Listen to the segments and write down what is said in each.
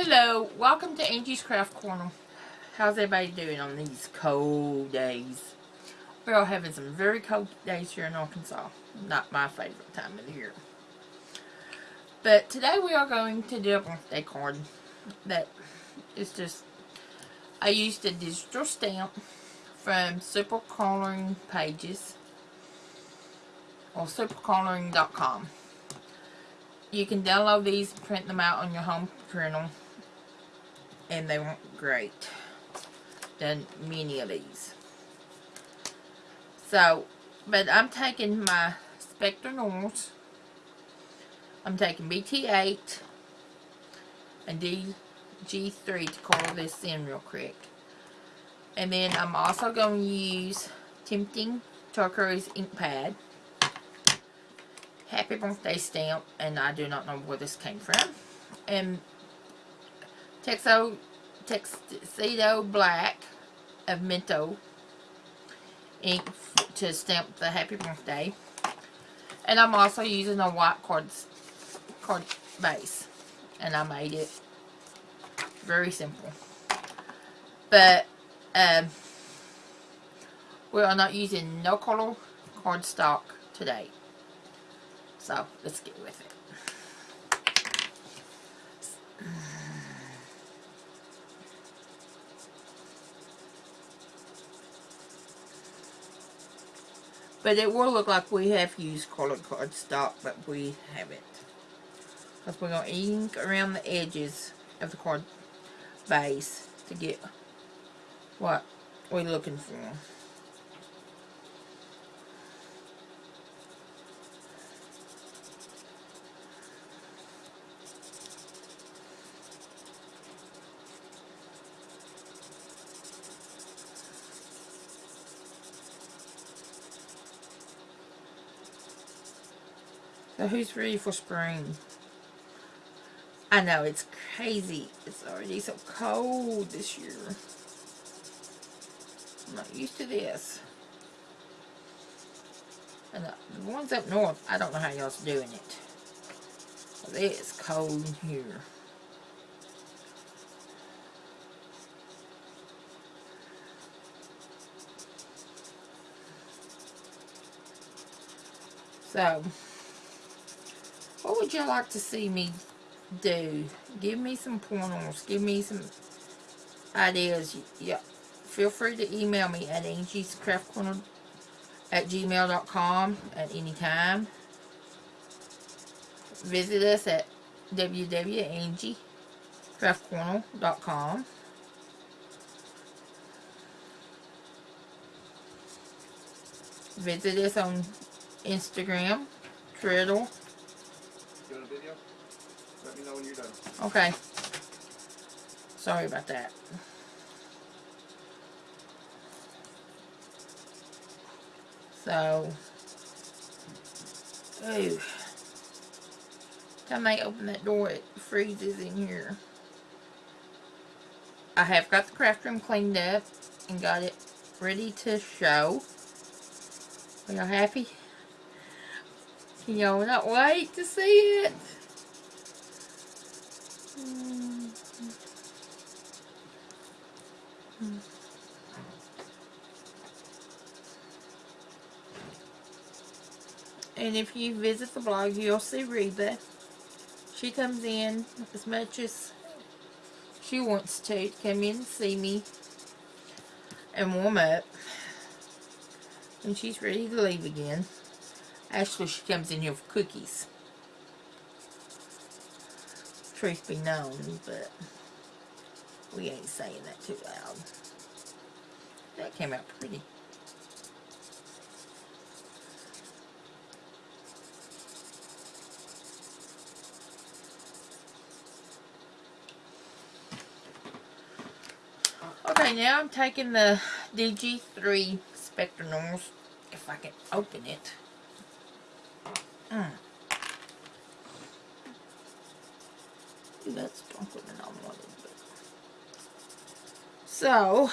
Hello, welcome to Angie's Craft Corner. How's everybody doing on these cold days? We're all having some very cold days here in Arkansas. Not my favorite time of the year. But today we are going to do a birthday card that is just, I used a digital stamp from Super Coloring Pages or supercoloring.com. You can download these print them out on your home printer and they weren't great. Done many of these. So, but I'm taking my Spectrum Noirs. I'm taking BT8 and DG3 to color this in real quick. And then I'm also going to use Tempting Turquoise ink pad. Happy birthday stamp, and I do not know where this came from. And Tuxedo, Black Memento ink to stamp the happy birthday. And I'm also using a white card, card base. And I made it very simple. But um, we are not using no color cardstock today. So let's get with it. But it will look like we have used colored cardstock, but we haven't. Because we're going to ink around the edges of the card base to get what we're looking for. So who's ready for spring? I know, it's crazy. It's already so cold this year. I'm not used to this. And the, ones up north, I don't know how y'all's doing it. But it is cold here. So, what would you like to see me do? Give me some pointers. Give me some ideas. Yeah. Feel free to email me at angiescraftcorner at gmail.com at any time. Visit us at www.angiecraftcorner.com. Visit us on Instagram, Twitter, know when you're done. Okay. Sorry about that. So, ooh. Time I open that door, it freezes in here. I have got the craft room cleaned up and got it ready to show. Are y'all happy? Can y'all not wait to see it? And if you visit the blog, you'll see Reba. She comes in as much as she wants to, come in and see me and warm up. And she's ready to leave again. Actually, she comes in here for cookies truth be known, but we ain't saying that too loud. That came out pretty. Okay, now I'm taking the DG3 Spectrum Noirs, if I can open it. Mm. Than I wanted. But. So,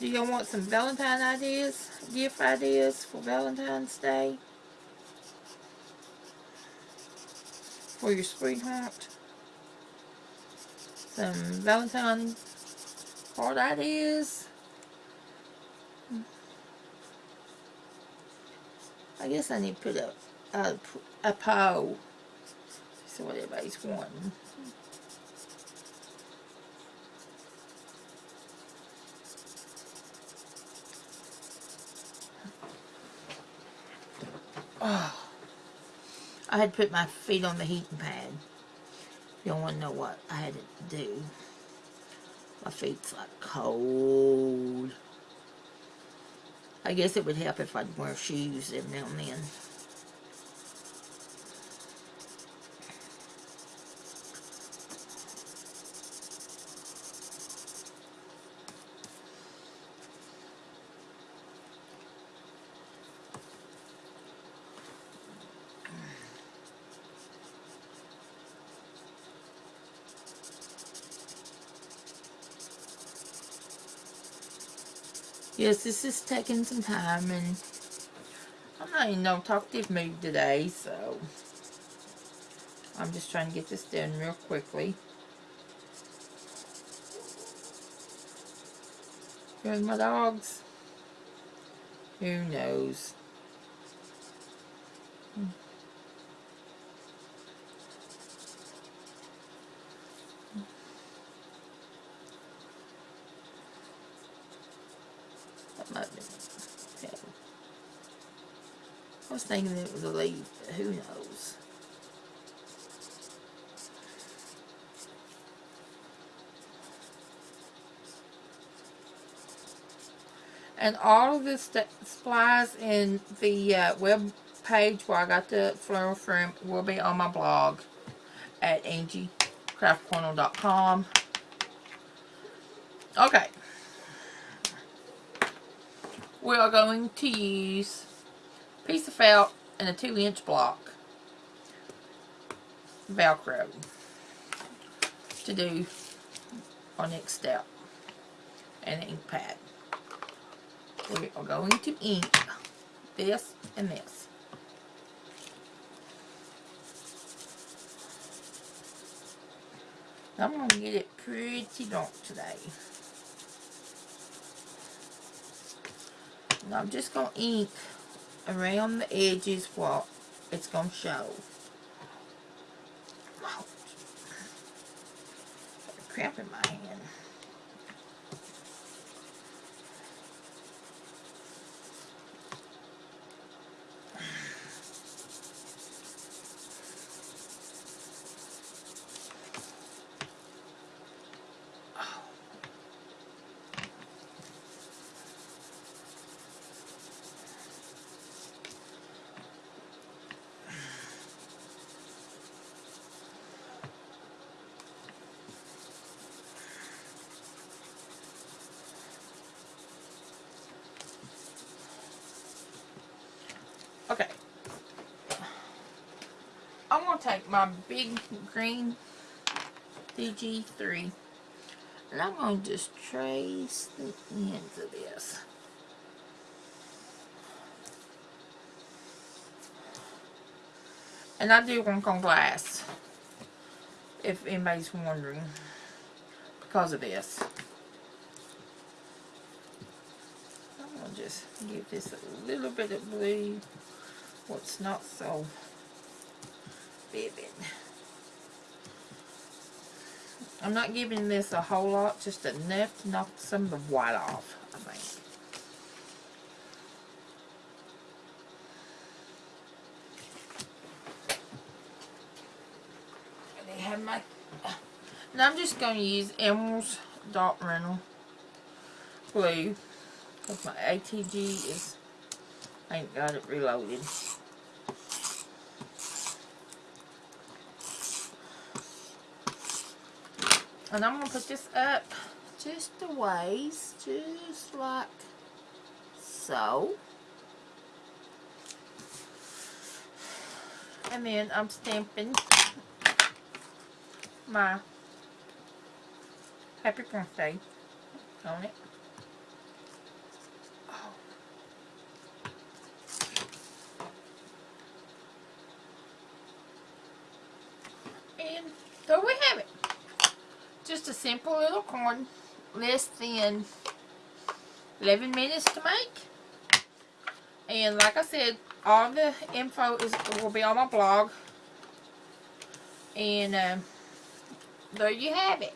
do y'all want some Valentine ideas, gift ideas for Valentine's Day? for your sweetheart. Some Valentine heart ideas. I guess I need to put a, a, a poll. See what everybody's wanting. Oh. I had to put my feet on the heating pad. You don't want to know what I had to do. My feet's like cold. I guess it would help if I'd wear shoes every now and then. Yes, this is taking some time and I'm not in no talkative mood today, so I'm just trying to get this done real quickly. Here's my dogs. Who knows? Hmm. I was thinking it was a leaf, but who knows. And all of this supplies in the uh, web page where I got the floral from will be on my blog at angiecraftcorner.com. Okay we are going to use piece of felt and a 2 inch block velcro to do our next step. And an ink pad. We are going to ink this and this. I'm going to get it pretty dark today. And I'm just going to ink around the edges what it's going to show. Cramp in my hand. Okay. I'm going to take my big green DG3 and I'm going to just trace the ends of this. And I do work on glass, if anybody's wondering, because of this. I'm going to just give this a little bit of blue what's not so I'm not giving this a whole lot, just enough to knock some of the white off, I think. They have my, and I'm just going to use Emerald's Dot Rental glue because my ATG is, I ain't got it reloaded. And I'm going to put this up just a ways, just like so. And then I'm stamping my happy birthday on it. And there we have it. Just a simple little corn, less than 11 minutes to make. And like I said, all the info is will be on my blog. And um, there you have it.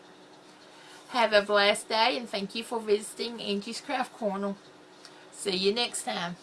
Have a blessed day and thank you for visiting Angie's Craft Corner. See you next time.